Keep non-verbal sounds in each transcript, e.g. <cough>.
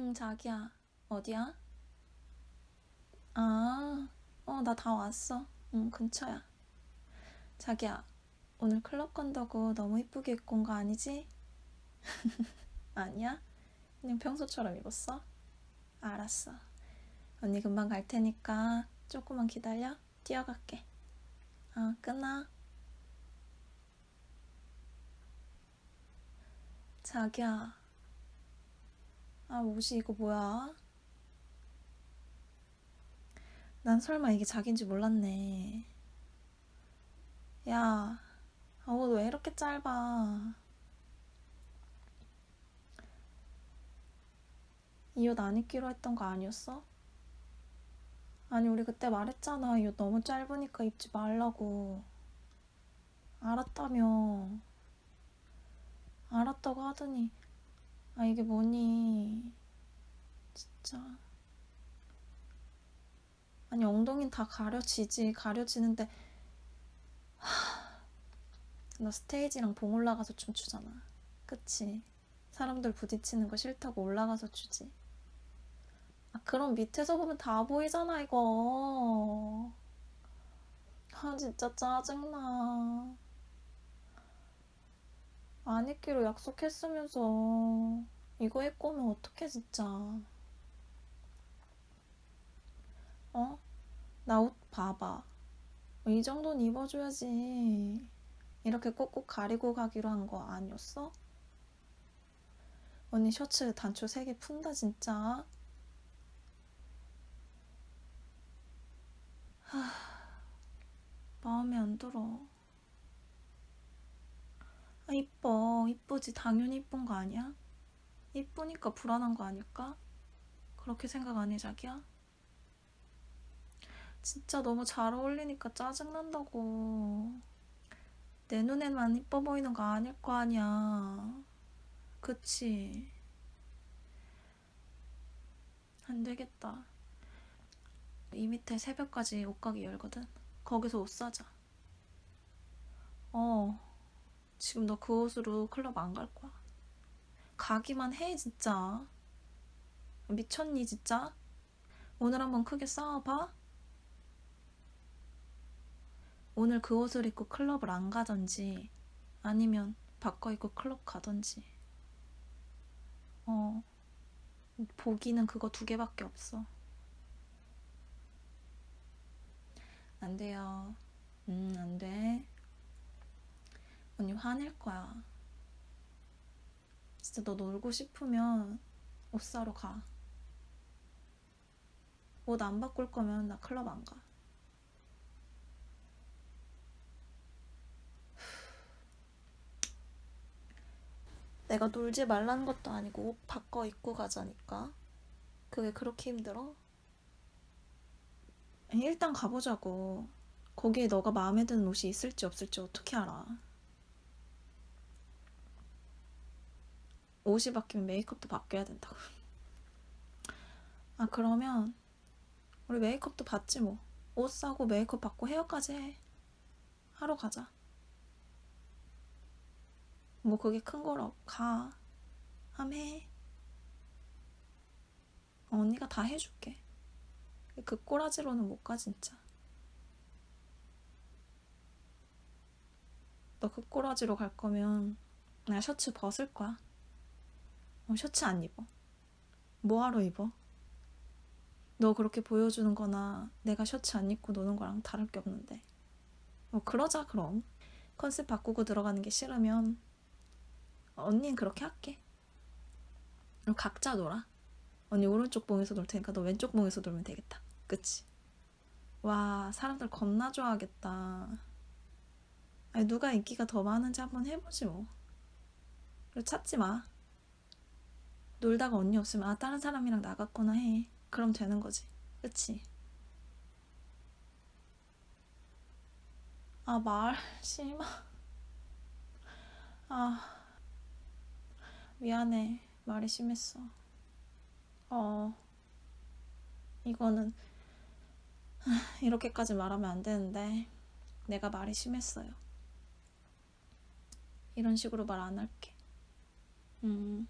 응, 자기야. 어디야? 아, 어, 나 다 왔어. 응, 근처야. 자기야, 오늘 클럽 간다고 너무 이쁘게 입고 온 거 아니지? <laughs> 아니야? 그냥 평소처럼 입었어? 알았어. 언니 금방 갈 테니까 조금만 기다려. 뛰어갈게. 어, 끊어. 자기야. 아, 옷이 이거 뭐야? 난 설마 이게 자기인지 몰랐네. 야, 아, 옷왜 이렇게 짧아? 이 옷 안 입기로 했던 거 아니었어? 아니, 우리 그때 말했잖아. 이 옷 너무 짧으니까 입지 말라고. 알았다며. 알았다고 하더니, 아, 이게 뭐니. 진짜. 아니, 엉덩이는 다 가려지지. 가려지는데, 하, 너 스테이지랑 봉 올라가서 춤추잖아. 그치? 사람들 부딪히는 거 싫다고 올라가서 추지. 아, 그럼 밑에서 보면 다 보이잖아, 이거. 아, 진짜 짜증나. 안 입기로 약속했으면서 이거 입고 오면 어떡해, 진짜. 어? 나 옷 봐봐. 이 정도는 입어줘야지. 이렇게 꼭꼭 가리고 가기로 한 거 아니었어? 언니 셔츠 단추 3개 푼다, 진짜. 하, 마음에 안 들어. 아, 이뻐. 이쁘지. 당연히 이쁜 거 아니야? 이쁘니까 불안한 거 아닐까? 그렇게 생각 안 해, 자기야? 진짜 너무 잘 어울리니까 짜증난다고. 내 눈에만 이뻐 보이는 거 아닐 거 아니야. 그치? 안 되겠다. 이 밑에 새벽까지 옷가게 열거든. 거기서 옷 사자. 어. 지금 너 그 옷으로 클럽 안 갈 거야. 가기만 해, 진짜. 미쳤니, 진짜? 오늘 한번 크게 싸워봐. 오늘 그 옷을 입고 클럽을 안 가던지, 아니면 바꿔 입고 클럽 가던지. 어, 보기는 그거 두 개밖에 없어. 안 돼요. 음, 안 돼. 언니 화낼 거야. 진짜 너 놀고 싶으면 옷 사러 가. 옷 안 바꿀 거면 나 클럽 안 가. <sighs> 내가 놀지 말라는 것도 아니고 옷 바꿔 입고 가자니까. 그게 그렇게 힘들어? 일단 가보자고. 거기에 너가 마음에 드는 옷이 있을지 없을지 어떻게 알아? 옷이 바뀌면 메이크업도 바뀌어야 된다고. 아, 그러면 우리 메이크업도 받지 뭐. 옷 사고 메이크업 받고 헤어까지 해. 하러 가자. 뭐 그게 큰 거라 가. 함 해. 어, 언니가 다 해줄게. 그 꼬라지로는 못 가 진짜. 너 그 꼬라지로 갈 거면 나 셔츠 벗을 거야. 어, 셔츠 안 입어. 뭐하러 입어? 너 그렇게 보여주는 거나 내가 셔츠 안 입고 노는 거랑 다를 게 없는데. 뭐 그러자 그럼. 컨셉 바꾸고 들어가는 게 싫으면 언니는 그렇게 할게. 그럼 각자 놀아. 언니 오른쪽 봉에서 놀 테니까 너 왼쪽 봉에서 놀면 되겠다. 그치? 와 사람들 겁나 좋아하겠다. 아니 누가 인기가 더 많은지 한번 해보지 뭐. 그리고 찾지 마. 놀다가 언니 없으면 아 다른 사람이랑 나갔구나 해. 그럼 되는 거지. 그치? 아말 심하. 아 미안해 말이 심했어. 어 이거는 <sighs> 이렇게까지 말하면 안 되는데 내가 말이 심했어요. 이런 식으로 말 안 할게. 음.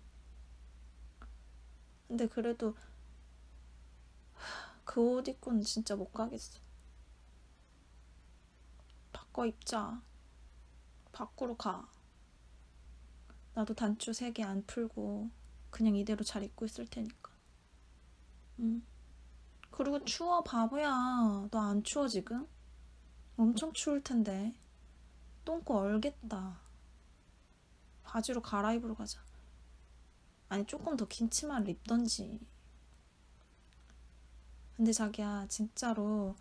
근데 그래도 그 옷 입고는 진짜 못 가겠어. 바꿔 입자. 밖으로 가. 나도 단추 세 개 안 풀고 그냥 이대로 잘 입고 있을 테니까. 응. 그리고 추워 바보야. 너 안 추워 지금? 엄청 추울 텐데. 똥꼬 얼겠다. 바지로 갈아입으러 가자. 아니 조금 더 긴 치마를 입던지. 근데 자기야 진짜로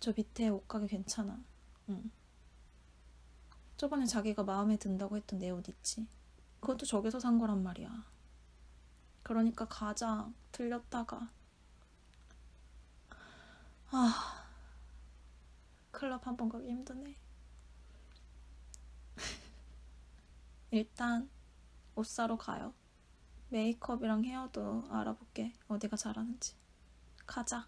저 밑에 옷가게 괜찮아. 응. 저번에 자기가 마음에 든다고 했던 내 옷 있지? 그것도 저기서 산 거란 말이야. 그러니까 가자. 들렸다가. 아, 클럽 한 번 가기 힘드네. <laughs> 일단 옷 사러 가요. 메이크업이랑 헤어도 알아볼게. 어디가 잘하는지. 가자.